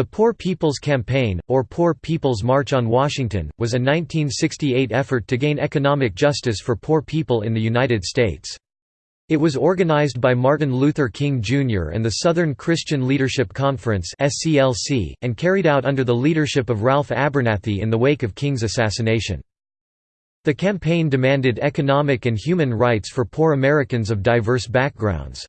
The Poor People's Campaign, or Poor People's March on Washington, was a 1968 effort to gain economic justice for poor people in the United States. It was organized by Martin Luther King Jr. and the Southern Christian Leadership Conference and carried out under the leadership of Ralph Abernathy in the wake of King's assassination. The campaign demanded economic and human rights for poor Americans of diverse backgrounds.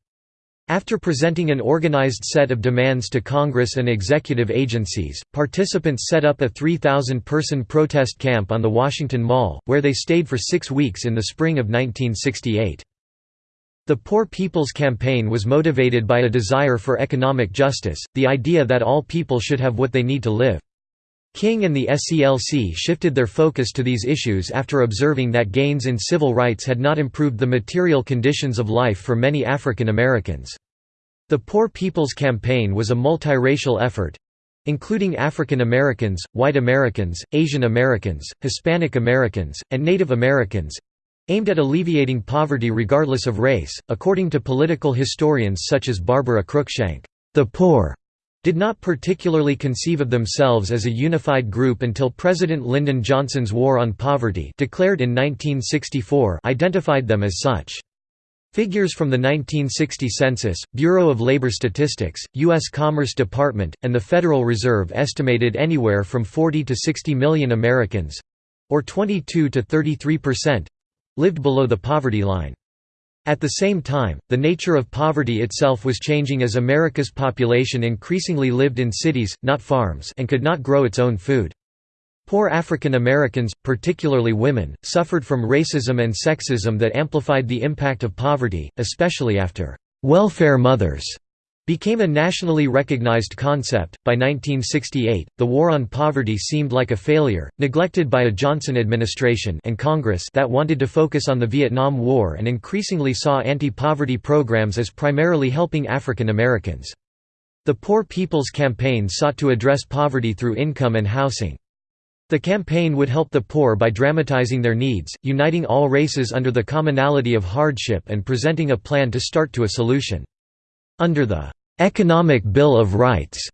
After presenting an organized set of demands to Congress and executive agencies, participants set up a 3,000-person protest camp on the Washington Mall, where they stayed for six weeks in the spring of 1968. The Poor People's Campaign was motivated by a desire for economic justice, the idea that all people should have what they need to live. King and the SCLC shifted their focus to these issues after observing that gains in civil rights had not improved the material conditions of life for many African Americans. The Poor People's Campaign was a multiracial effort including African Americans, White Americans, Asian Americans, Hispanic Americans, and Native Americans aimed at alleviating poverty regardless of race. According to political historians such as Barbara Cruikshank, the poor did not particularly conceive of themselves as a unified group until President Lyndon Johnson's War on Poverty declared in 1964 identified them as such. Figures from the 1960 census, Bureau of Labor Statistics, U.S. Commerce Department, and the Federal Reserve estimated anywhere from 40 to 60 million Americans—or 22 to 33 percent—lived below the poverty line. At the same time, the nature of poverty itself was changing as America's population increasingly lived in cities, not farms and could not grow its own food. Poor African Americans, particularly women, suffered from racism and sexism that amplified the impact of poverty, especially after «welfare mothers» became a nationally recognized concept. By 1968, the war on poverty seemed like a failure, neglected by a Johnson administration and Congress that wanted to focus on the Vietnam War and increasingly saw anti-poverty programs as primarily helping African Americans. The Poor People's Campaign sought to address poverty through income and housing. The campaign would help the poor by dramatizing their needs, uniting all races under the commonality of hardship and presenting a plan to start to a solution. Under the "'Economic Bill of Rights'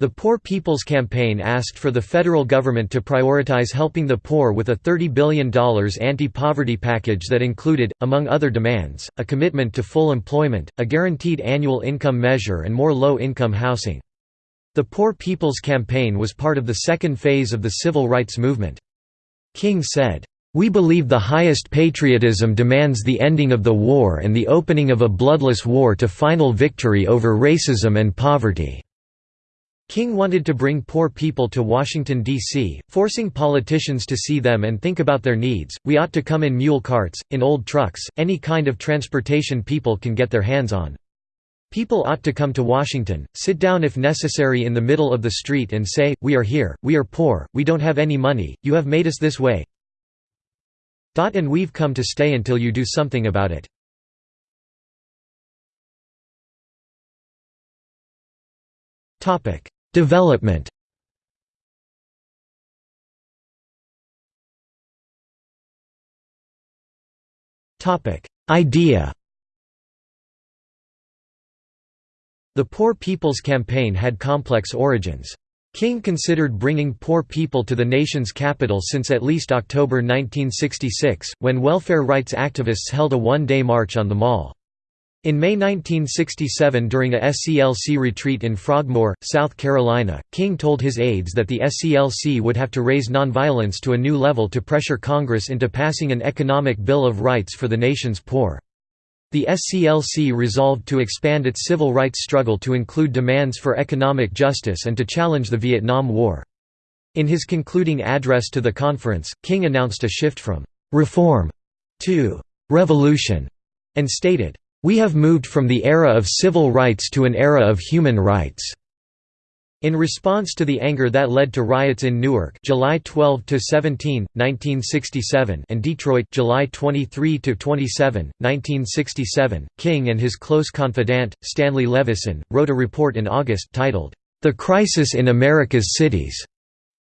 The Poor People's Campaign asked for the federal government to prioritize helping the poor with a $30 billion anti-poverty package that included, among other demands, a commitment to full employment, a guaranteed annual income measure and more low-income housing. The Poor People's Campaign was part of the second phase of the civil rights movement. King said, we believe the highest patriotism demands the ending of the war and the opening of a bloodless war to final victory over racism and poverty." King wanted to bring poor people to Washington, D.C., forcing politicians to see them and think about their needs. We ought to come in mule carts, in old trucks, any kind of transportation people can get their hands on. People ought to come to Washington, sit down if necessary in the middle of the street and say, We are here, we are poor, we don't have any money, you have made us this way, and we've come to stay until you do something about it. Development. Idea The Poor People's Campaign had complex origins. King considered bringing poor people to the nation's capital since at least October 1966, when welfare rights activists held a one-day march on the mall. In May 1967 during a SCLC retreat in Frogmore, South Carolina, King told his aides that the SCLC would have to raise nonviolence to a new level to pressure Congress into passing an economic Bill of Rights for the nation's poor. The SCLC resolved to expand its civil rights struggle to include demands for economic justice and to challenge the Vietnam War. In his concluding address to the conference, King announced a shift from «reform» to «revolution» and stated, "...we have moved from the era of civil rights to an era of human rights." In response to the anger that led to riots in Newark July 12 to 17, 1967 and Detroit July 23 to 27, 1967, King and his close confidant Stanley Levison wrote a report in August titled The Crisis in America's Cities,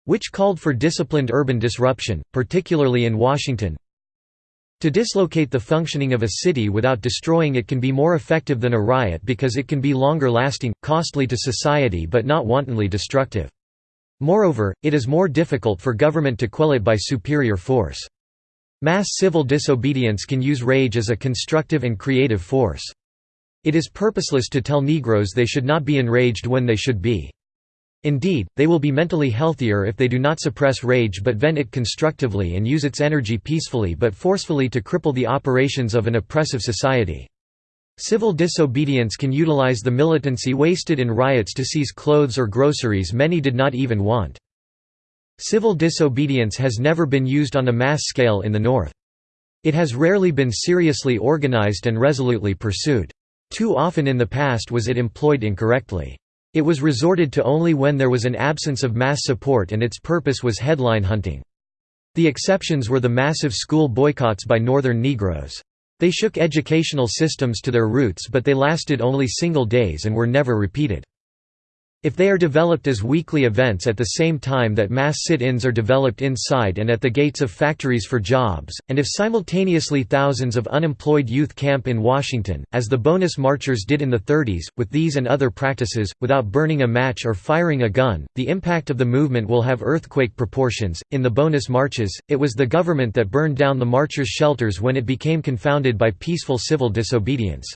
which called for disciplined urban disruption, particularly in Washington, To dislocate the functioning of a city without destroying it can be more effective than a riot because it can be longer lasting, costly to society but not wantonly destructive. Moreover, it is more difficult for government to quell it by superior force. Mass civil disobedience can use rage as a constructive and creative force. It is purposeless to tell Negroes they should not be enraged when they should be. Indeed, they will be mentally healthier if they do not suppress rage but vent it constructively and use its energy peacefully but forcefully to cripple the operations of an oppressive society. Civil disobedience can utilize the militancy wasted in riots to seize clothes or groceries many did not even want. Civil disobedience has never been used on a mass scale in the North. It has rarely been seriously organized and resolutely pursued. Too often in the past was it employed incorrectly. It was resorted to only when there was an absence of mass support and its purpose was headline hunting. The exceptions were the massive school boycotts by Northern Negroes. They shook educational systems to their roots but they lasted only single days and were never repeated. If they are developed as weekly events at the same time that mass sit-ins are developed inside and at the gates of factories for jobs, and if simultaneously thousands of unemployed youth camp in Washington, as the bonus marchers did in the 30s, with these and other practices, without burning a match or firing a gun, the impact of the movement will have earthquake proportions. In the bonus marches, it was the government that burned down the marchers' shelters when it became confounded by peaceful civil disobedience.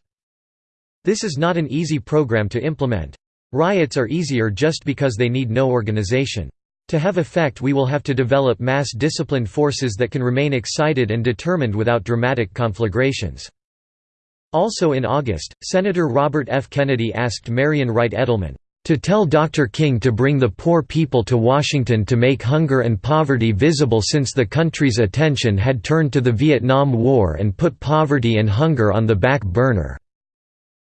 This is not an easy program to implement. Riots are easier just because they need no organization. To have effect we will have to develop mass disciplined forces that can remain excited and determined without dramatic conflagrations. Also in August, Senator Robert F. Kennedy asked Marian Wright Edelman, "...to tell Dr. King to bring the poor people to Washington to make hunger and poverty visible since the country's attention had turned to the Vietnam War and put poverty and hunger on the back burner."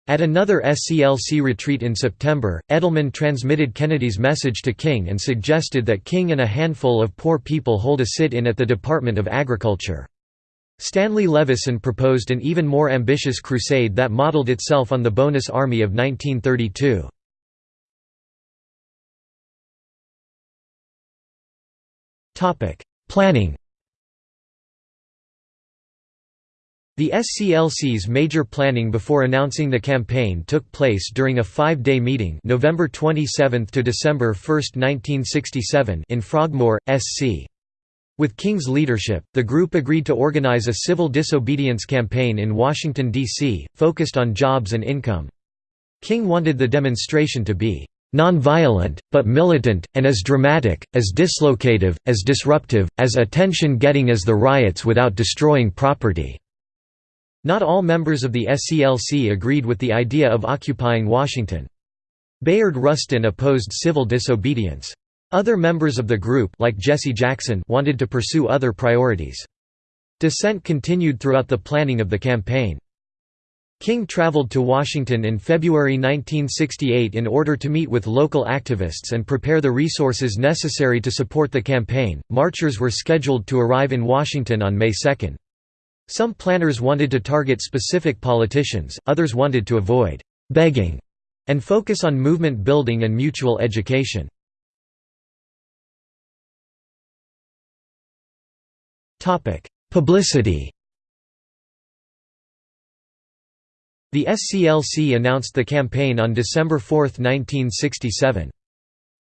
At another SCLC retreat in September, Edelman transmitted Kennedy's message to King and suggested that King and a handful of poor people hold a sit-in at the Department of Agriculture. Stanley Levison proposed an even more ambitious crusade that modeled itself on the Bonus Army of 1932. Planning The SCLC's major planning before announcing the campaign took place during a five-day meeting November 27 to December 1, 1967 in Frogmore, SC. With King's leadership, the group agreed to organize a civil disobedience campaign in Washington, D.C., focused on jobs and income. King wanted the demonstration to be non-violent, but militant, and as dramatic, as dislocative, as disruptive, as attention-getting as the riots without destroying property. Not all members of the SCLC agreed with the idea of occupying Washington. Bayard Rustin opposed civil disobedience. Other members of the group like Jesse Jackson wanted to pursue other priorities. Dissent continued throughout the planning of the campaign. King traveled to Washington in February 1968 in order to meet with local activists and prepare the resources necessary to support the campaign. Marchers were scheduled to arrive in Washington on May 2. Some planners wanted to target specific politicians, others wanted to avoid «begging» and focus on movement building and mutual education. Publicity The SCLC announced the campaign on December 4, 1967.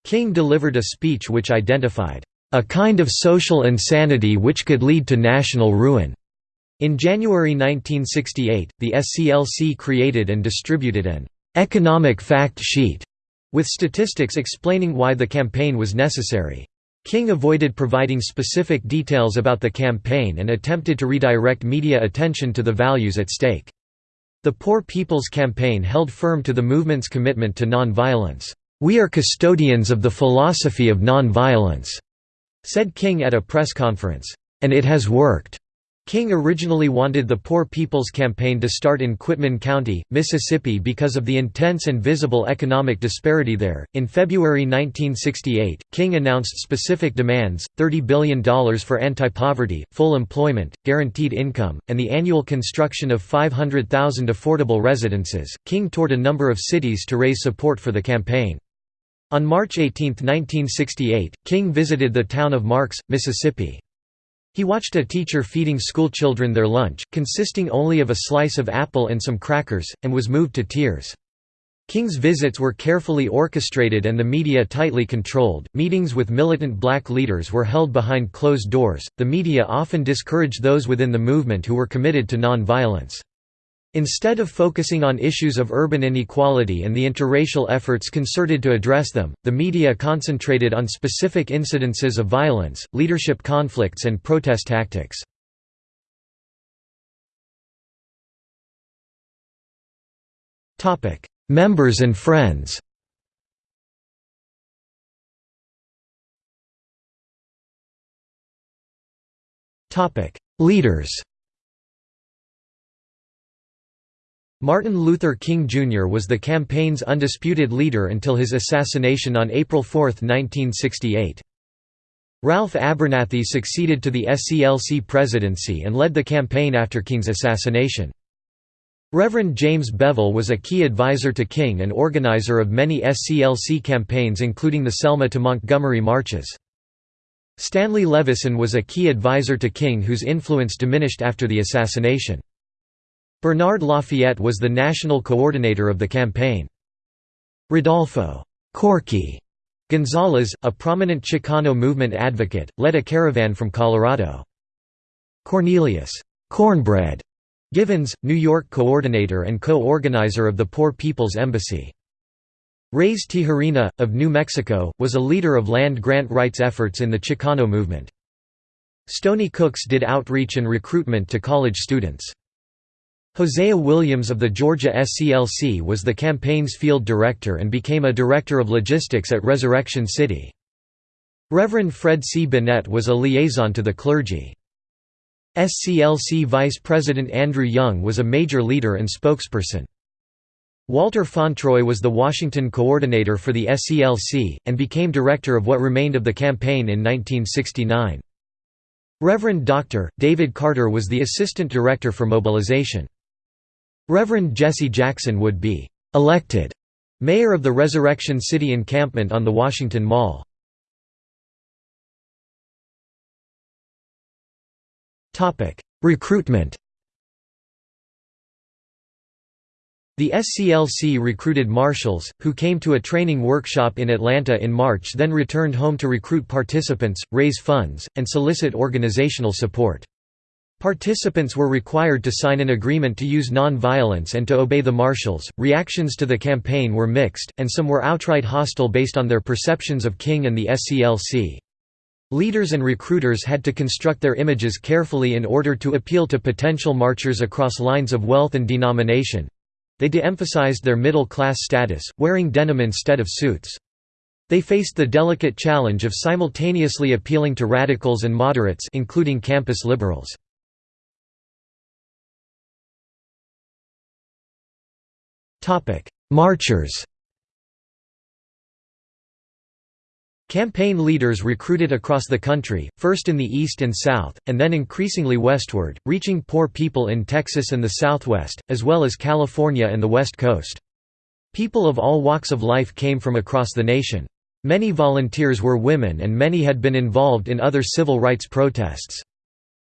King delivered a speech which identified, "...a kind of social insanity which could lead to national ruin." In January 1968, the SCLC created and distributed an «economic fact sheet» with statistics explaining why the campaign was necessary. King avoided providing specific details about the campaign and attempted to redirect media attention to the values at stake. The Poor People's Campaign held firm to the movement's commitment to non-violence. "'We are custodians of the philosophy of non-violence,' said King at a press conference. "'And it has worked.' King originally wanted the Poor People's Campaign to start in Quitman County, Mississippi because of the intense and visible economic disparity there. In February 1968, King announced specific demands $30 billion for anti poverty, full employment, guaranteed income, and the annual construction of 500,000 affordable residences. King toured a number of cities to raise support for the campaign. On March 18, 1968, King visited the town of Marks, Mississippi. He watched a teacher feeding schoolchildren their lunch, consisting only of a slice of apple and some crackers, and was moved to tears. King's visits were carefully orchestrated and the media tightly controlled. Meetings with militant black leaders were held behind closed doors. The media often discouraged those within the movement who were committed to non-violence. Instead of focusing on issues of urban inequality and the interracial efforts concerted to address them, the media concentrated on specific incidences of violence, leadership conflicts and protest tactics. Members and friends Leaders Martin Luther King Jr. was the campaign's undisputed leader until his assassination on April 4, 1968. Ralph Abernathy succeeded to the SCLC presidency and led the campaign after King's assassination. Reverend James Bevel was a key advisor to King and organizer of many SCLC campaigns including the Selma to Montgomery marches. Stanley Levison was a key advisor to King whose influence diminished after the assassination. Bernard Lafayette was the national coordinator of the campaign. Rodolfo Corky Gonzalez, a prominent Chicano movement advocate, led a caravan from Colorado. Cornelius Cornbread Givens, New York coordinator and co-organizer of the Poor People's Embassy. Reies Tijerina, of New Mexico, was a leader of land grant rights efforts in the Chicano movement. Stoney Cooks did outreach and recruitment to college students. Hosea Williams of the Georgia SCLC was the campaign's field director and became a director of logistics at Resurrection City. Reverend Fred C. Bennett was a liaison to the clergy. SCLC Vice President Andrew Young was a major leader and spokesperson. Walter Fauntroy was the Washington coordinator for the SCLC, and became director of what remained of the campaign in 1969. Reverend Dr. David Carter was the assistant director for mobilization. Reverend Jesse Jackson would be «elected» mayor of the Resurrection City encampment on the Washington Mall. Recruitment The SCLC recruited marshals, who came to a training workshop in Atlanta in March then returned home to recruit participants, raise funds, and solicit organizational support. Participants were required to sign an agreement to use non-violence and to obey the marshals. Reactions to the campaign were mixed, and some were outright hostile based on their perceptions of King and the SCLC. Leaders and recruiters had to construct their images carefully in order to appeal to potential marchers across lines of wealth and denomination. They de-emphasized their middle-class status, wearing denim instead of suits. They faced the delicate challenge of simultaneously appealing to radicals and moderates including campus liberals. Marchers Campaign leaders recruited across the country, first in the East and South, and then increasingly westward, reaching poor people in Texas and the Southwest, as well as California and the West Coast. People of all walks of life came from across the nation. Many volunteers were women and many had been involved in other civil rights protests.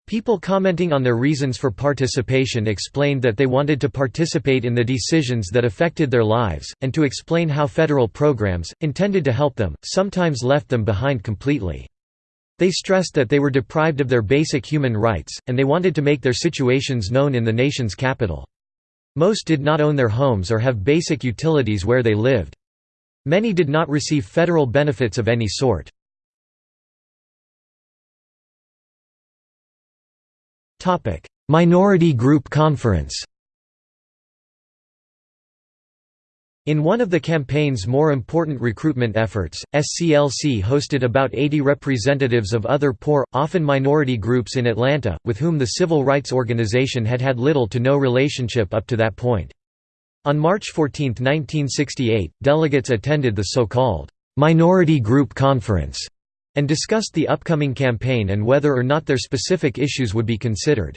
People commenting on their reasons for participation explained that they wanted to participate in the decisions that affected their lives, and to explain how federal programs, intended to help them, sometimes left them behind completely. They stressed that they were deprived of their basic human rights, and they wanted to make their situations known in the nation's capital. Most did not own their homes or have basic utilities where they lived. Many did not receive federal benefits of any sort. Minority Group Conference In one of the campaign's more important recruitment efforts, SCLC hosted about 80 representatives of other poor, often minority groups in Atlanta, with whom the civil rights organization had had little to no relationship up to that point. On March 14, 1968, delegates attended the so-called «Minority Group Conference» and discussed the upcoming campaign and whether or not their specific issues would be considered.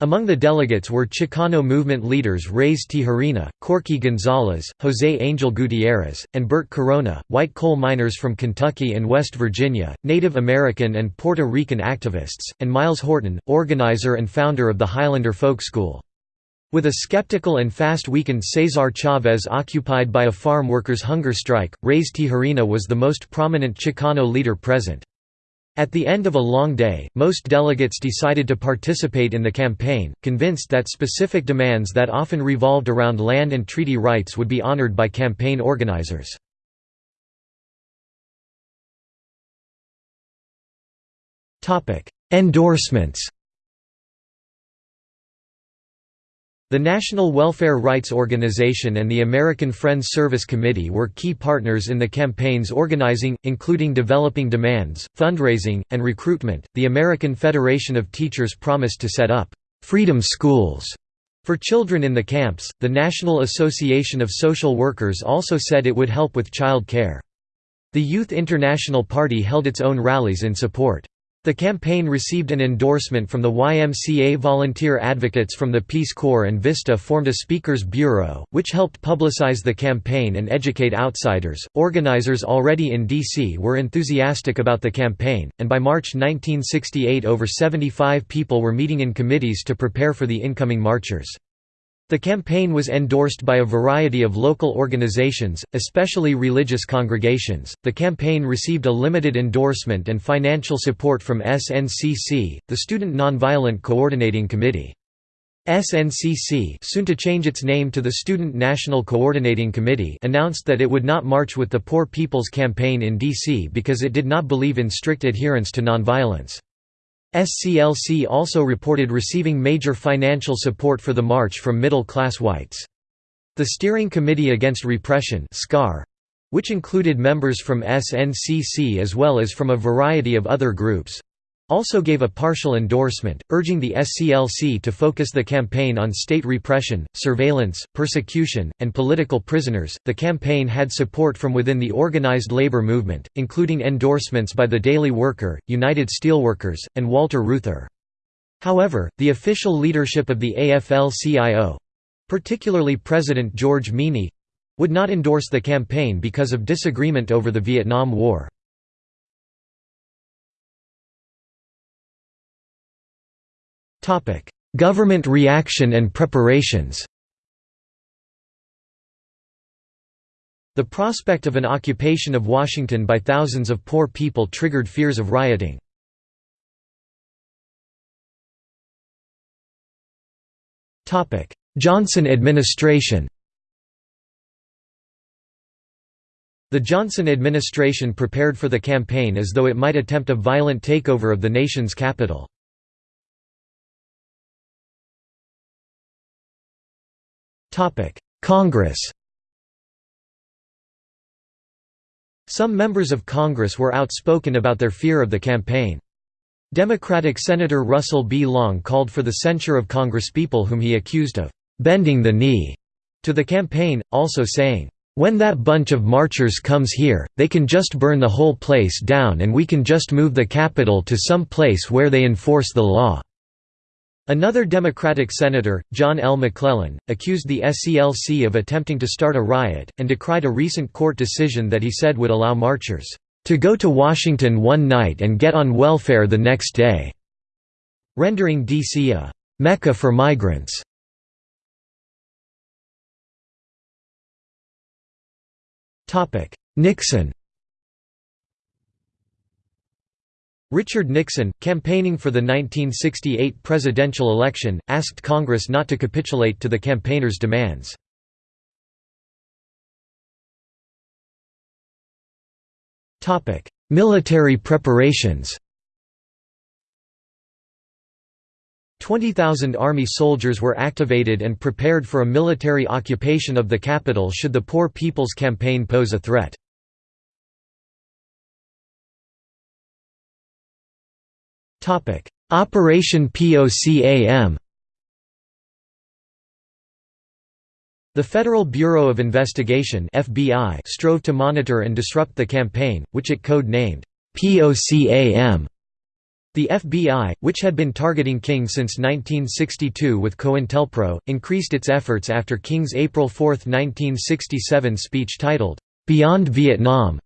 Among the delegates were Chicano movement leaders Reies Tijerina, Corky Gonzalez, José Angel Gutierrez, and Bert Corona, white coal miners from Kentucky and West Virginia, Native American and Puerto Rican activists, and Myles Horton, organizer and founder of the Highlander Folk School. With a skeptical and fast-weakened Cesar Chavez occupied by a farm workers' hunger strike, Reies Tijerina was the most prominent Chicano leader present. At the end of a long day, most delegates decided to participate in the campaign, convinced that specific demands that often revolved around land and treaty rights would be honored by campaign organizers. Endorsements The National Welfare Rights Organization and the American Friends Service Committee were key partners in the campaign's organizing, including developing demands, fundraising, and recruitment. The American Federation of Teachers promised to set up freedom schools for children in the camps. The National Association of Social Workers also said it would help with child care. The Youth International Party held its own rallies in support. The campaign received an endorsement from the YMCA volunteer advocates from the Peace Corps and VISTA formed a Speakers Bureau, which helped publicize the campaign and educate outsiders. Organizers already in D.C. were enthusiastic about the campaign, and by March 1968 over 75 people were meeting in committees to prepare for the incoming marchers. The campaign was endorsed by a variety of local organizations, especially religious congregations. The campaign received a limited endorsement and financial support from SNCC, the Student Nonviolent Coordinating Committee. SNCC soon to change its name to the Student National Coordinating Committee announced that it would not march with the Poor People's Campaign in D.C. because it did not believe in strict adherence to nonviolence. SCLC also reported receiving major financial support for the march from middle-class whites. The Steering Committee Against Repression which included members from SNCC as well as from a variety of other groups, also gave a partial endorsement, urging the SCLC to focus the campaign on state repression, surveillance, persecution, and political prisoners. The campaign had support from within the organized labor movement, including endorsements by the Daily Worker, United Steelworkers, and Walter Reuther. However, the official leadership of the AFL-CIO particularly President George Meany would not endorse the campaign because of disagreement over the Vietnam War. Government reaction and preparations The prospect of an occupation of Washington by thousands of poor people triggered fears of rioting. Johnson administration The Johnson administration prepared for the campaign as though it might attempt a violent takeover of the nation's capital. Congress Some members of Congress were outspoken about their fear of the campaign. Democratic Senator Russell B. Long called for the censure of congresspeople whom he accused of «bending the knee» to the campaign, also saying, "...when that bunch of marchers comes here, they can just burn the whole place down and we can just move the Capitol to some place where they enforce the law." Another Democratic senator, John L. McClellan, accused the SCLC of attempting to start a riot, and decried a recent court decision that he said would allow marchers, "...to go to Washington one night and get on welfare the next day", rendering D.C. a "...mecca for migrants". Nixon Richard Nixon, campaigning for the 1968 presidential election, asked Congress not to capitulate to the campaigners' demands. Military preparations 20,000 Army soldiers were activated and prepared for a military occupation of the capital should the Poor People's Campaign pose a threat. Operation POCAM The Federal Bureau of Investigation FBI strove to monitor and disrupt the campaign, which it code-named POCAM. The FBI, which had been targeting King since 1962 with COINTELPRO, increased its efforts after King's April 4, 1967 speech titled, "'Beyond Vietnam".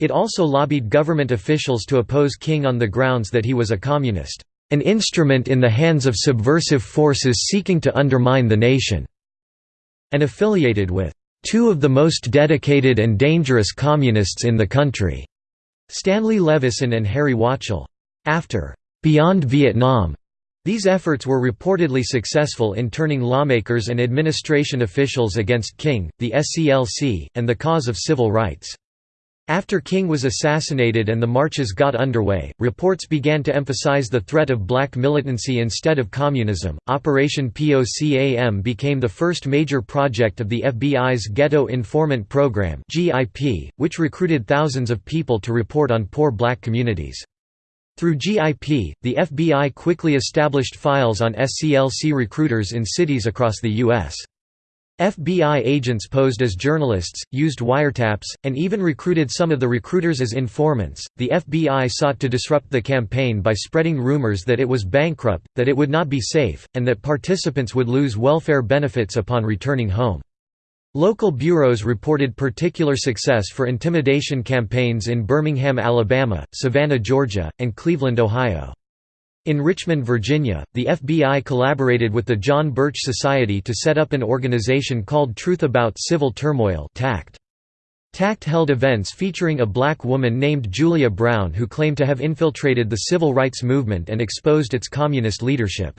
It also lobbied government officials to oppose King on the grounds that he was a communist, "'an instrument in the hands of subversive forces seeking to undermine the nation' and affiliated with two of the most dedicated and dangerous communists in the country, Stanley Levison and Harry Wachtell. After Beyond Vietnam, these efforts were reportedly successful in turning lawmakers and administration officials against King, the SCLC, and the cause of civil rights. After King was assassinated and the marches got underway, reports began to emphasize the threat of black militancy instead of communism. Operation POCAM became the first major project of the FBI's Ghetto Informant Program which recruited thousands of people to report on poor black communities. Through GIP, the FBI quickly established files on SCLC recruiters in cities across the U.S. FBI agents posed as journalists, used wiretaps, and even recruited some of the recruiters as informants. The FBI sought to disrupt the campaign by spreading rumors that it was bankrupt, that it would not be safe, and that participants would lose welfare benefits upon returning home. Local bureaus reported particular success for intimidation campaigns in Birmingham, Alabama, Savannah, Georgia, and Cleveland, Ohio. In Richmond, Virginia, the FBI collaborated with the John Birch Society to set up an organization called Truth About Civil Turmoil TACT. TACT held events featuring a black woman named Julia Brown who claimed to have infiltrated the civil rights movement and exposed its communist leadership.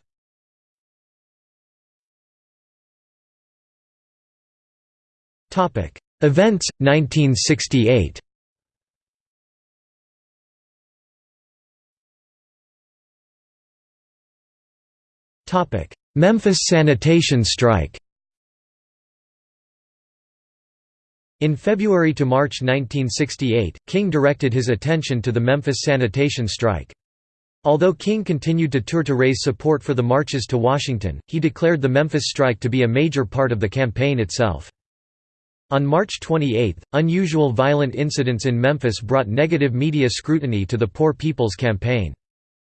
Events 1968. Memphis sanitation strike. In February to March 1968, King directed his attention to the Memphis sanitation strike. Although King continued to tour to raise support for the marches to Washington, he declared the Memphis strike to be a major part of the campaign itself. On March 28, unusual violent incidents in Memphis brought negative media scrutiny to the Poor People's Campaign.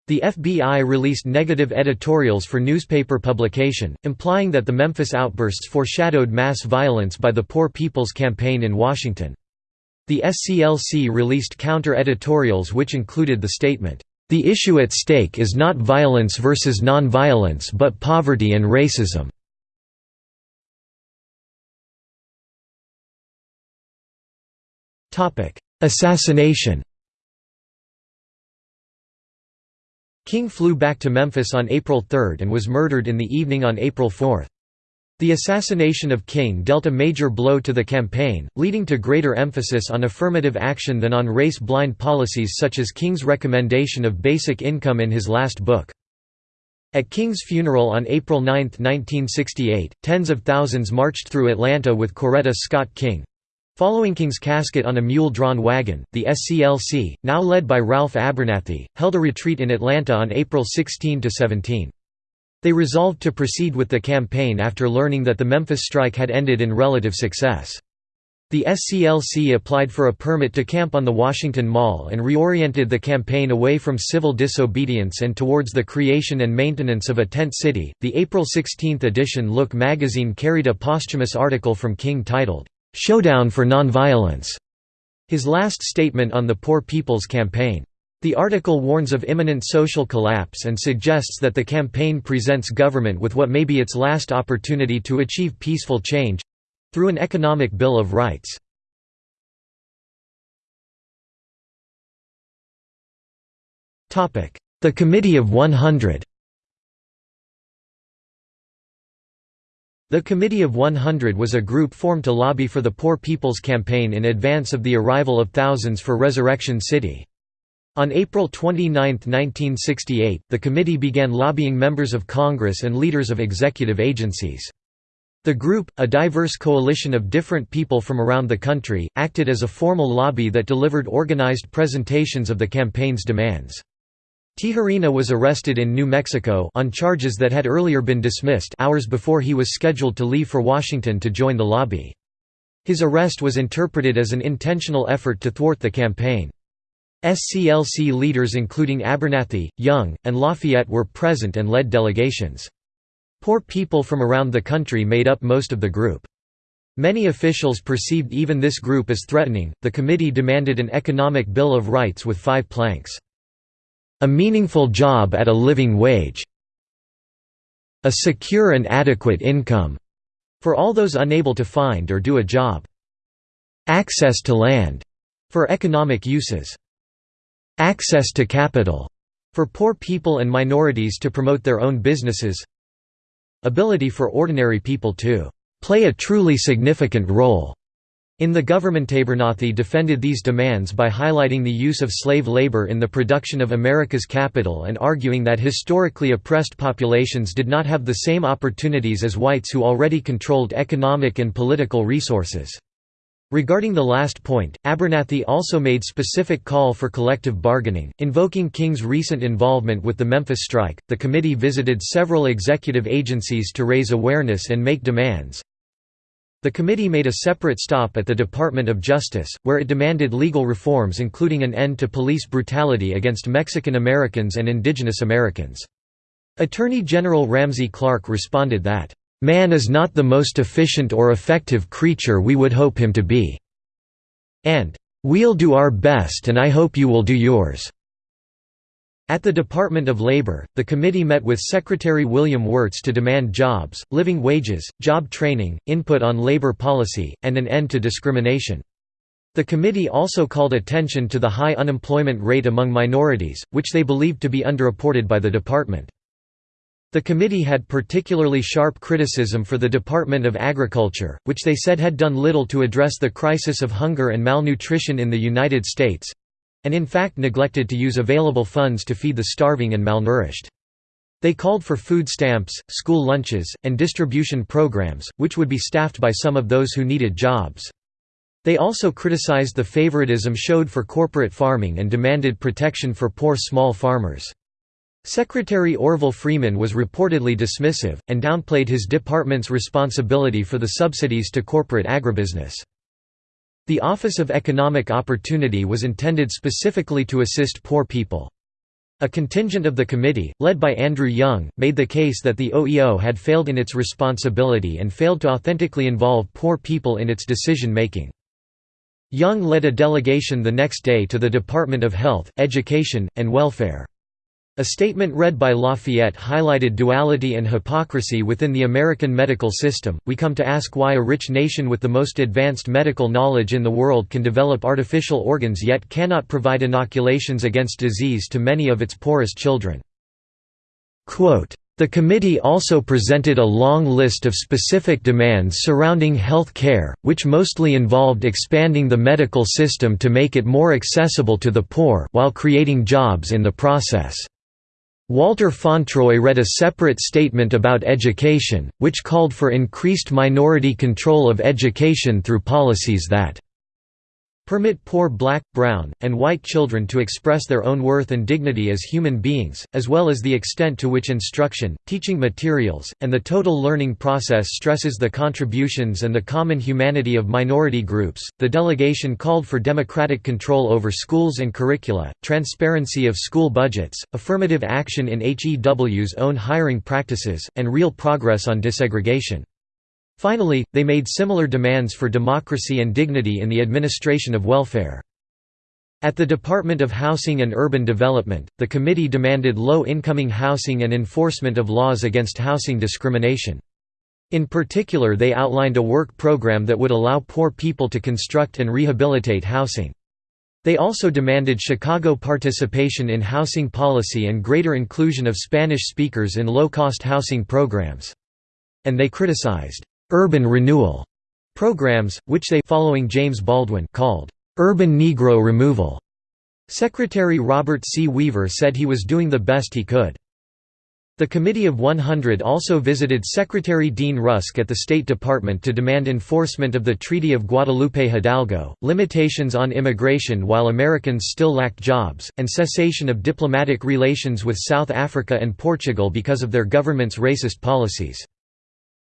The FBI released negative editorials for newspaper publication, implying that the Memphis outbursts foreshadowed mass violence by the Poor People's Campaign in Washington. The SCLC released counter-editorials which included the statement, "...the issue at stake is not violence versus non-violence but poverty and racism." Assassination King flew back to Memphis on April 3 and was murdered in the evening on April 4. The assassination of King dealt a major blow to the campaign, leading to greater emphasis on affirmative action than on race-blind policies such as King's recommendation of basic income in his last book. At King's funeral on April 9, 1968, tens of thousands marched through Atlanta with Coretta Scott King, Following King's casket on a mule-drawn wagon, the SCLC, now led by Ralph Abernathy, held a retreat in Atlanta on April 16–17. They resolved to proceed with the campaign after learning that the Memphis strike had ended in relative success. The SCLC applied for a permit to camp on the Washington Mall and reoriented the campaign away from civil disobedience and towards the creation and maintenance of a tent city. The April 16 edition Look magazine carried a posthumous article from King titled, "'Showdown for Nonviolence' his last statement on the Poor People's Campaign. The article warns of imminent social collapse and suggests that the campaign presents government with what may be its last opportunity to achieve peaceful change—through an economic Bill of Rights. The Committee of 100 The Committee of 100 was a group formed to lobby for the Poor People's Campaign in advance of the arrival of thousands for Resurrection City. On April 29, 1968, the committee began lobbying members of Congress and leaders of executive agencies. The group, a diverse coalition of different people from around the country, acted as a formal lobby that delivered organized presentations of the campaign's demands. Tijerina was arrested in New Mexico on charges that had earlier been dismissed hours before he was scheduled to leave for Washington to join the lobby. His arrest was interpreted as an intentional effort to thwart the campaign. SCLC leaders including Abernathy, Young, and Lafayette were present and led delegations. Poor people from around the country made up most of the group. Many officials perceived even this group as threatening. The committee demanded an economic bill of rights with five planks. A meaningful job at a living wage. A secure and adequate income for all those unable to find or do a job. Access to land for economic uses. Access to capital for poor people and minorities to promote their own businesses ability for ordinary people to play a truly significant role in the government Abernathy defended these demands by highlighting the use of slave labor in the production of America's capital and arguing that historically oppressed populations did not have the same opportunities as whites who already controlled economic and political resources. Regarding the last point, Abernathy also made specific call for collective bargaining, invoking King's recent involvement with the Memphis strike. The committee visited several executive agencies to raise awareness and make demands. The committee made a separate stop at the Department of Justice, where it demanded legal reforms including an end to police brutality against Mexican Americans and indigenous Americans. Attorney General Ramsey Clark responded that, Man is not the most efficient or effective creature we would hope him to be." and "'We'll do our best and I hope you will do yours." At the Department of Labor, the committee met with Secretary William Wirtz to demand jobs, living wages, job training, input on labor policy, and an end to discrimination. The committee also called attention to the high unemployment rate among minorities, which they believed to be underreported by the department. The committee had particularly sharp criticism for the Department of Agriculture, which they said had done little to address the crisis of hunger and malnutrition in the United States—and in fact neglected to use available funds to feed the starving and malnourished. They called for food stamps, school lunches, and distribution programs, which would be staffed by some of those who needed jobs. They also criticized the favoritism showed for corporate farming and demanded protection for poor small farmers. Secretary Orville Freeman was reportedly dismissive, and downplayed his department's responsibility for the subsidies to corporate agribusiness. The Office of Economic Opportunity was intended specifically to assist poor people. A contingent of the committee, led by Andrew Young, made the case that the OEO had failed in its responsibility and failed to authentically involve poor people in its decision-making. Young led a delegation the next day to the Department of Health, Education, and Welfare. A statement read by Lafayette highlighted duality and hypocrisy within the American medical system. We come to ask why a rich nation with the most advanced medical knowledge in the world can develop artificial organs yet cannot provide inoculations against disease to many of its poorest children. Quote, the committee also presented a long list of specific demands surrounding health care, which mostly involved expanding the medical system to make it more accessible to the poor while creating jobs in the process. Walter Fauntroy read a separate statement about education, which called for increased minority control of education through policies that permit poor black, brown, and white children to express their own worth and dignity as human beings, as well as the extent to which instruction, teaching materials, and the total learning process stresses the contributions and the common humanity of minority groups. The delegation called for democratic control over schools and curricula, transparency of school budgets, affirmative action in HEW's own hiring practices, and real progress on desegregation. Finally, they made similar demands for democracy and dignity in the administration of welfare. At the Department of Housing and Urban Development, the committee demanded low-incoming housing and enforcement of laws against housing discrimination. In particular they outlined a work program that would allow poor people to construct and rehabilitate housing. They also demanded Chicano participation in housing policy and greater inclusion of Spanish speakers in low-cost housing programs. And they criticized urban renewal programs, which they following James Baldwin called urban Negro removal. Secretary Robert C. Weaver said he was doing the best he could. The Committee of 100 also visited Secretary Dean Rusk at the State Department to demand enforcement of the Treaty of Guadalupe Hidalgo, limitations on immigration while Americans still lacked jobs, and cessation of diplomatic relations with South Africa and Portugal because of their government's racist policies.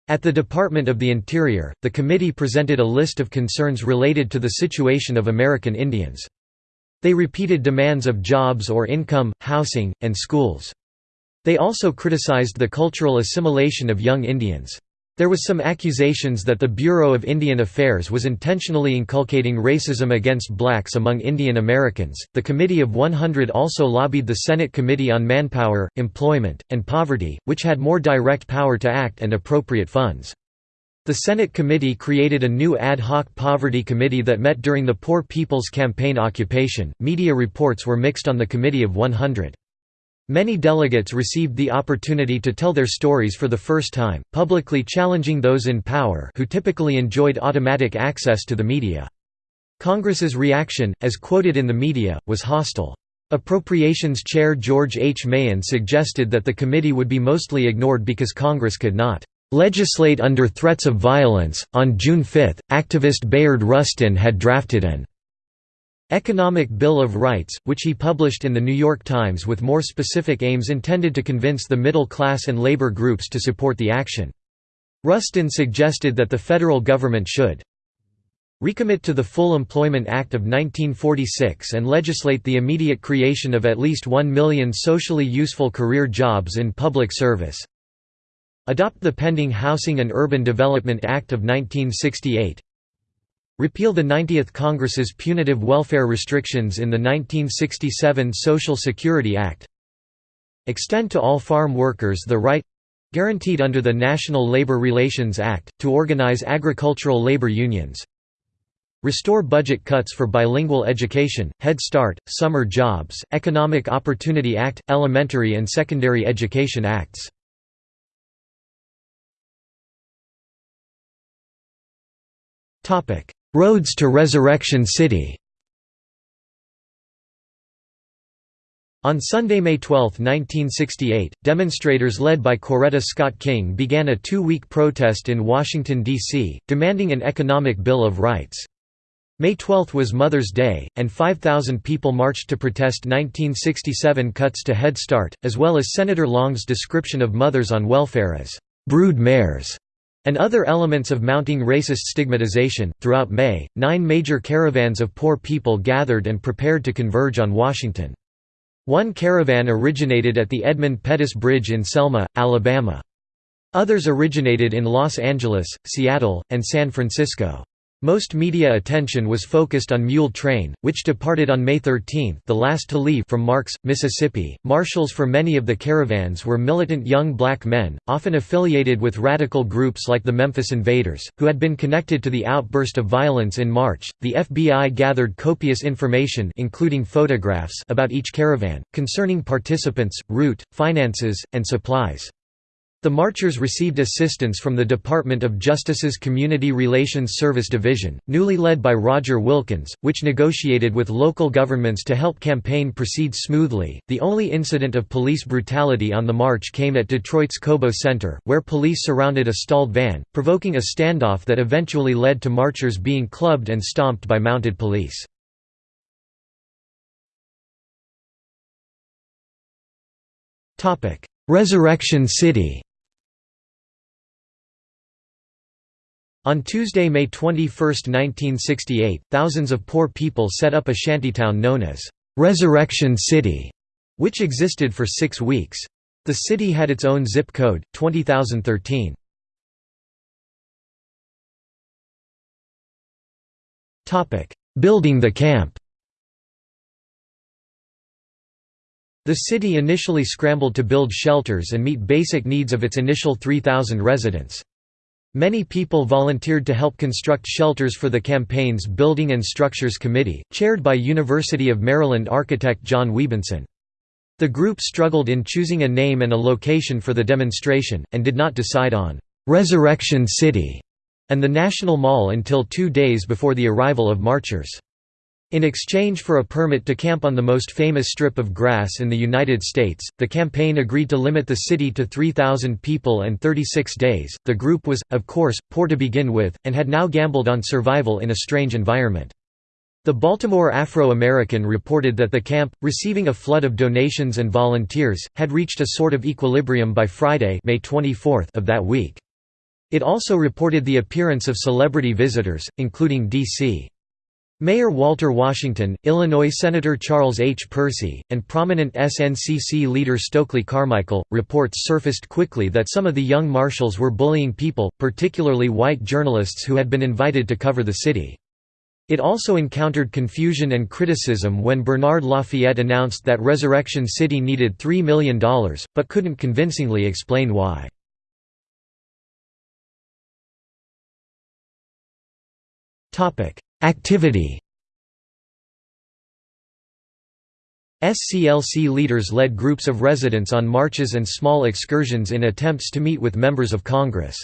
At the Department of the Interior, the committee presented a list of concerns related to the situation of American Indians. They repeated demands of jobs or income, housing, and schools. They also criticized the cultural assimilation of young Indians. There was some accusations that the Bureau of Indian Affairs was intentionally inculcating racism against blacks among Indian Americans. The Committee of 100 also lobbied the Senate Committee on Manpower, Employment, and Poverty, which had more direct power to act and appropriate funds. The Senate committee created a new ad hoc poverty committee that met during the Poor People's Campaign occupation. Media reports were mixed on the Committee of 100. Many delegates received the opportunity to tell their stories for the first time, publicly challenging those in power who typically enjoyed automatic access to the media. Congress's reaction, as quoted in the media, was hostile. Appropriations Chair George H. Mahon suggested that the committee would be mostly ignored because Congress could not legislate under threats of violence. On June 5, activist Bayard Rustin had drafted an Economic Bill of Rights, which he published in The New York Times with more specific aims intended to convince the middle class and labor groups to support the action. Rustin suggested that the federal government should recommit to the Full Employment Act of 1946 and legislate the immediate creation of at least 1 million socially useful career jobs in public service, adopt the pending Housing and Urban Development Act of 1968, Repeal the 90th Congress's punitive welfare restrictions in the 1967 Social Security Act. Extend to all farm workers the right guaranteed under the National Labor Relations Act, to organize agricultural labor unions. Restore budget cuts for bilingual education, Head Start, summer jobs, Economic Opportunity Act, Elementary and Secondary Education Acts. Roads to Resurrection City On Sunday, May 12, 1968, demonstrators led by Coretta Scott King began a two-week protest in Washington, D.C., demanding an economic Bill of Rights. May 12 was Mother's Day, and 5,000 people marched to protest 1967 cuts to Head Start, as well as Senator Long's description of mothers on welfare as brood mares and other elements of mounting racist stigmatization. Throughout May, nine major caravans of poor people gathered and prepared to converge on Washington. One caravan originated at the Edmund Pettus Bridge in Selma, Alabama. Others originated in Los Angeles, Seattle, and San Francisco. Most media attention was focused on Mule Train, which departed on May 13 the last to leave from Marks, Mississippi. Marshals for many of the caravans were militant young black men, often affiliated with radical groups like the Memphis Invaders, who had been connected to the outburst of violence in March. The FBI gathered copious information including photographs about each caravan, concerning participants, route, finances, and supplies. The marchers received assistance from the Department of Justice's Community Relations Service Division, newly led by Roger Wilkins, which negotiated with local governments to help campaign proceed smoothly. The only incident of police brutality on the march came at Detroit's Cobo Center, where police surrounded a stalled van, provoking a standoff that eventually led to marchers being clubbed and stomped by mounted police. Resurrection City On Tuesday, May 21, 1968, thousands of poor people set up a shantytown known as Resurrection City, which existed for six weeks. The city had its own zip code, 20013. Building the camp The city initially scrambled to build shelters and meet basic needs of its initial 3,000 residents. Many people volunteered to help construct shelters for the campaign's Building and Structures Committee, chaired by University of Maryland architect John Wiebenson. The group struggled in choosing a name and a location for the demonstration, and did not decide on «Resurrection City» and the National Mall until two days before the arrival of marchers. In exchange for a permit to camp on the most famous strip of grass in the United States, the campaign agreed to limit the city to 3,000 people and 36 days. The group was, of course, poor to begin with, and had now gambled on survival in a strange environment. The Baltimore Afro-American reported that the camp, receiving a flood of donations and volunteers, had reached a sort of equilibrium by Friday May 24 of that week. It also reported the appearance of celebrity visitors, including D.C. Mayor Walter Washington, Illinois Senator Charles H. Percy, and prominent SNCC leader Stokely Carmichael. Reports surfaced quickly that some of the young marshals were bullying people, particularly white journalists who had been invited to cover the city. It also encountered confusion and criticism when Bernard Lafayette announced that Resurrection City needed $3 million, but couldn't convincingly explain why. Activity SCLC leaders led groups of residents on marches and small excursions in attempts to meet with members of Congress.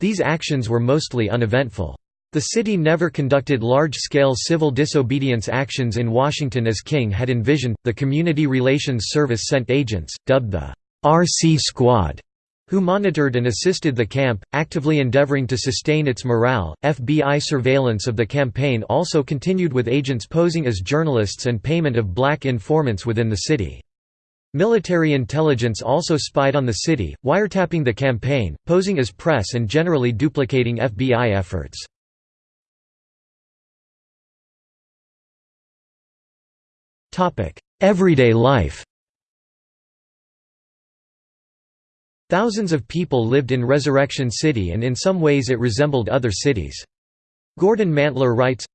These actions were mostly uneventful. The city never conducted large-scale civil disobedience actions in Washington as King had envisioned. The Community Relations Service sent agents, dubbed the RC Squad, who monitored and assisted the camp, actively endeavoring to sustain its morale. FBI surveillance of the campaign also continued with agents posing as journalists and payment of black informants within the city. Military intelligence also spied on the city, wiretapping the campaign, posing as press and generally duplicating FBI efforts. Everyday life Thousands of people lived in Resurrection City and in some ways it resembled other cities. Gordon Mantler writes,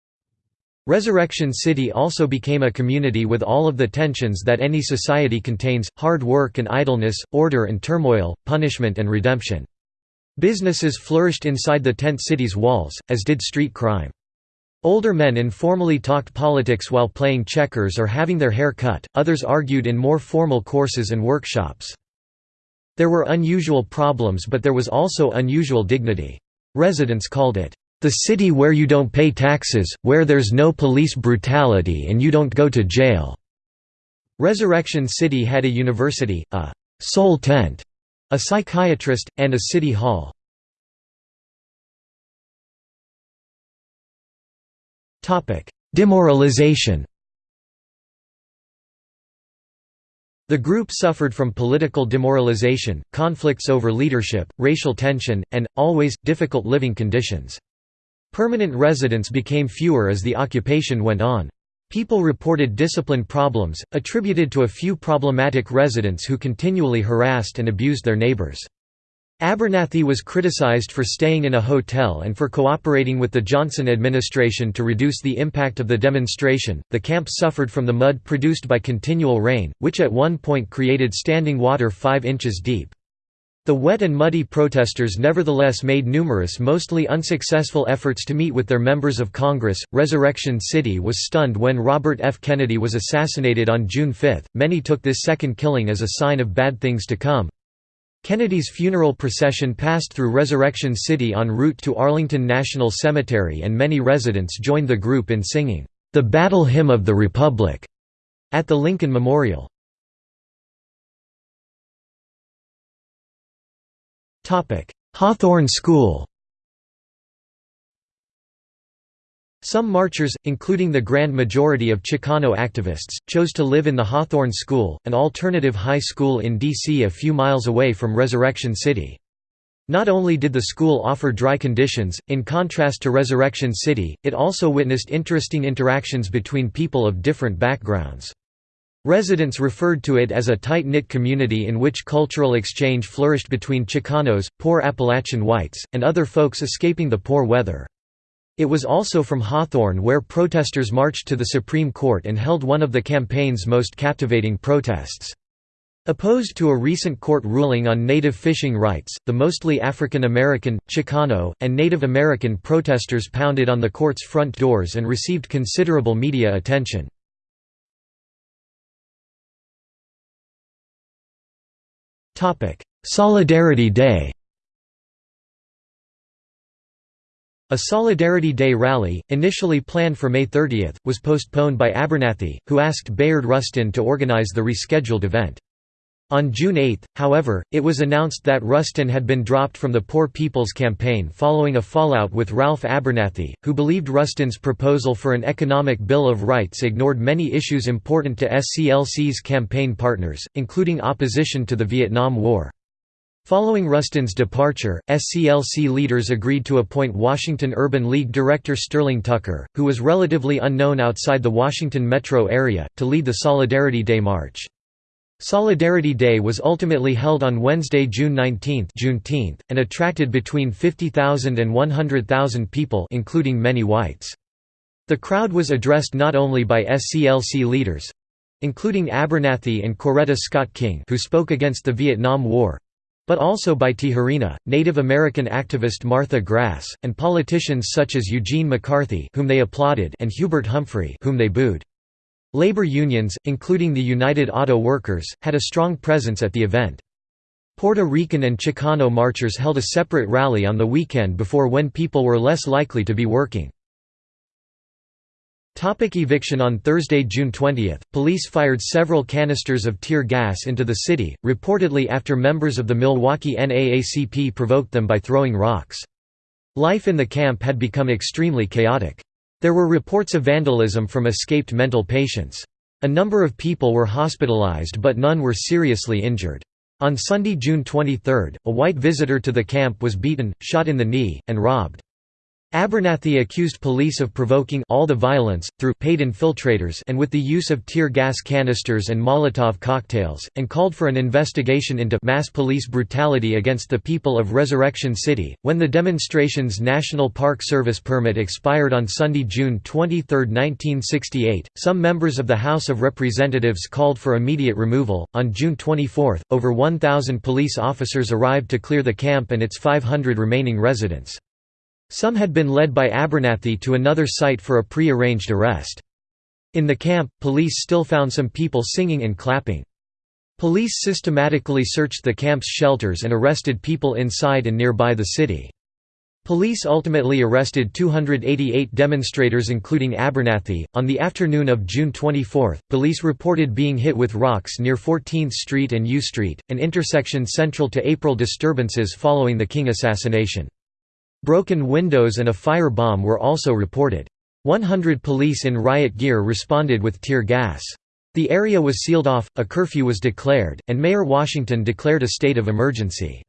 Resurrection City also became a community with all of the tensions that any society contains, hard work and idleness, order and turmoil, punishment and redemption. Businesses flourished inside the tent city's walls, as did street crime. Older men informally talked politics while playing checkers or having their hair cut, others argued in more formal courses and workshops. There were unusual problems but there was also unusual dignity. Residents called it, "...the city where you don't pay taxes, where there's no police brutality and you don't go to jail." Resurrection City had a university, a «soul tent», a psychiatrist, and a city hall. Demoralization The group suffered from political demoralization, conflicts over leadership, racial tension, and, always, difficult living conditions. Permanent residents became fewer as the occupation went on. People reported discipline problems, attributed to a few problematic residents who continually harassed and abused their neighbors. Abernathy was criticized for staying in a hotel and for cooperating with the Johnson administration to reduce the impact of the demonstration. The camp suffered from the mud produced by continual rain, which at one point created standing water 5 inches deep. The wet and muddy protesters nevertheless made numerous mostly unsuccessful efforts to meet with their members of Congress. Resurrection City was stunned when Robert F. Kennedy was assassinated on June 5. Many took this second killing as a sign of bad things to come. Kennedy's funeral procession passed through Resurrection City en route to Arlington National Cemetery and many residents joined the group in singing, "...the Battle Hymn of the Republic", at the Lincoln Memorial. Hawthorne School Some marchers, including the grand majority of Chicano activists, chose to live in the Hawthorne School, an alternative high school in D.C. a few miles away from Resurrection City. Not only did the school offer dry conditions, in contrast to Resurrection City, it also witnessed interesting interactions between people of different backgrounds. Residents referred to it as a tight-knit community in which cultural exchange flourished between Chicanos, poor Appalachian whites, and other folks escaping the poor weather. It was also from Hawthorne where protesters marched to the Supreme Court and held one of the campaign's most captivating protests. Opposed to a recent court ruling on native fishing rights, the mostly African American, Chicano, and Native American protesters pounded on the court's front doors and received considerable media attention. Solidarity Day A Solidarity Day rally, initially planned for May 30, was postponed by Abernathy, who asked Bayard Rustin to organize the rescheduled event. On June 8, however, it was announced that Rustin had been dropped from the Poor People's Campaign following a fallout with Ralph Abernathy, who believed Rustin's proposal for an economic Bill of Rights ignored many issues important to SCLC's campaign partners, including opposition to the Vietnam War. Following Rustin's departure, SCLC leaders agreed to appoint Washington Urban League director Sterling Tucker, who was relatively unknown outside the Washington metro area, to lead the Solidarity Day March. Solidarity Day was ultimately held on Wednesday, June 19 Juneteenth, and attracted between 50,000 and 100,000 people including many whites. The crowd was addressed not only by SCLC leaders—including Abernathy and Coretta Scott King who spoke against the Vietnam War, but also by Tijerina, Native American activist Martha Grass, and politicians such as Eugene McCarthy whom they applauded and Hubert Humphrey whom they booed. Labor unions, including the United Auto Workers, had a strong presence at the event. Puerto Rican and Chicano marchers held a separate rally on the weekend before when people were less likely to be working. Topic eviction On Thursday, June 20, police fired several canisters of tear gas into the city, reportedly after members of the Milwaukee NAACP provoked them by throwing rocks. Life in the camp had become extremely chaotic. There were reports of vandalism from escaped mental patients. A number of people were hospitalized but none were seriously injured. On Sunday, June 23, a white visitor to the camp was beaten, shot in the knee, and robbed. Abernathy accused police of provoking all the violence, through paid infiltrators and with the use of tear gas canisters and Molotov cocktails, and called for an investigation into mass police brutality against the people of Resurrection City. When the demonstration's National Park Service permit expired on Sunday, June 23, 1968, some members of the House of Representatives called for immediate removal. On June 24, over 1,000 police officers arrived to clear the camp and its 500 remaining residents. Some had been led by Abernathy to another site for a pre-arranged arrest. In the camp, police still found some people singing and clapping. Police systematically searched the camp's shelters and arrested people inside and nearby the city. Police ultimately arrested 288 demonstrators including Abernathy. On the afternoon of June 24, police reported being hit with rocks near 14th Street and U Street, an intersection central to April disturbances following the King assassination. Broken windows and a fire bomb were also reported. 100 police in riot gear responded with tear gas. The area was sealed off, a curfew was declared, and Mayor Washington declared a state of emergency.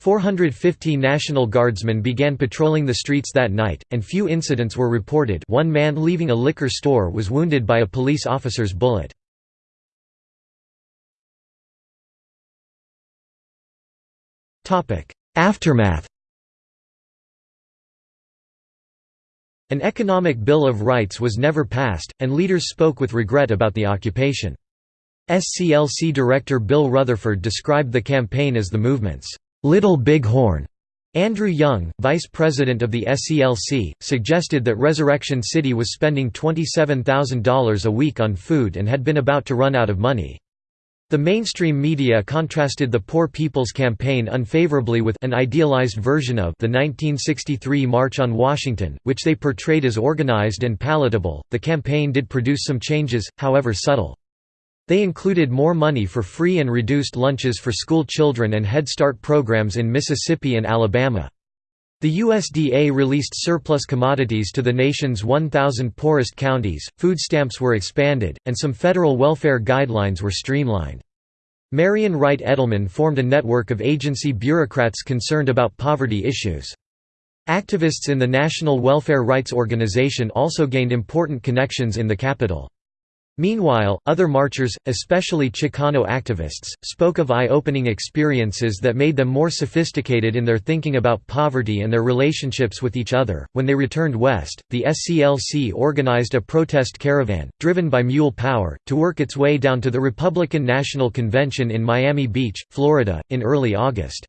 450 National Guardsmen began patrolling the streets that night, and few incidents were reported one man leaving a liquor store was wounded by a police officer's bullet. Aftermath An economic Bill of Rights was never passed, and leaders spoke with regret about the occupation. SCLC director Bill Rutherford described the campaign as the movement's "'Little Big Horn". Andrew Young, vice president of the SCLC, suggested that Resurrection City was spending $27,000 a week on food and had been about to run out of money. The mainstream media contrasted the Poor People's Campaign unfavorably with an idealized version of the 1963 March on Washington, which they portrayed as organized and palatable. The campaign did produce some changes, however subtle. They included more money for free and reduced lunches for school children and Head Start programs in Mississippi and Alabama. The USDA released surplus commodities to the nation's 1,000 poorest counties, food stamps were expanded, and some federal welfare guidelines were streamlined. Marian Wright Edelman formed a network of agency bureaucrats concerned about poverty issues. Activists in the National Welfare Rights Organization also gained important connections in the capital. Meanwhile, other marchers, especially Chicano activists, spoke of eye-opening experiences that made them more sophisticated in their thinking about poverty and their relationships with each other. When they returned west, the SCLC organized a protest caravan, driven by mule power, to work its way down to the Republican National Convention in Miami Beach, Florida, in early August.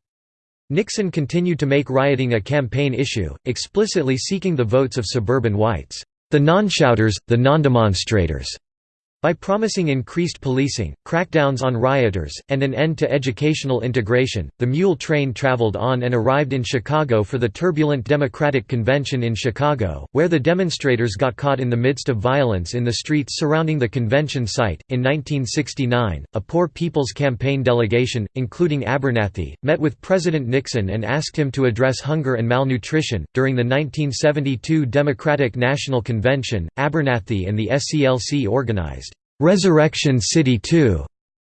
Nixon continued to make rioting a campaign issue, explicitly seeking the votes of suburban whites, the non-shouters, the non-demonstrators. By promising increased policing, crackdowns on rioters, and an end to educational integration, the mule train traveled on and arrived in Chicago for the turbulent Democratic Convention in Chicago, where the demonstrators got caught in the midst of violence in the streets surrounding the convention site. In 1969, a Poor People's Campaign delegation, including Abernathy, met with President Nixon and asked him to address hunger and malnutrition. During the 1972 Democratic National Convention, Abernathy and the SCLC organized Resurrection City 2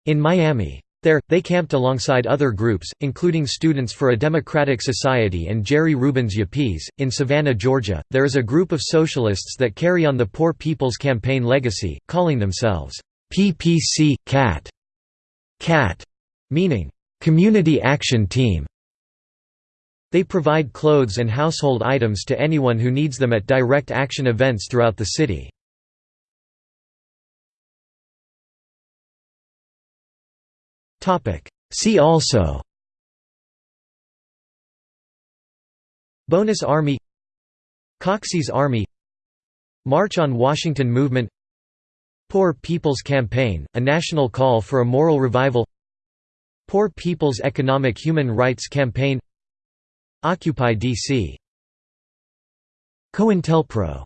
in Miami. There, they camped alongside other groups, including Students for a Democratic Society and Jerry Rubin's Yippies. In Savannah, Georgia, there is a group of socialists that carry on the Poor People's Campaign legacy, calling themselves PPC CAT, CAT, meaning Community Action Team. They provide clothes and household items to anyone who needs them at direct action events throughout the city. See also Bonus Army Coxey's Army March on Washington Movement Poor People's Campaign, a national call for a moral revival Poor People's Economic Human Rights Campaign Occupy DC COINTELPRO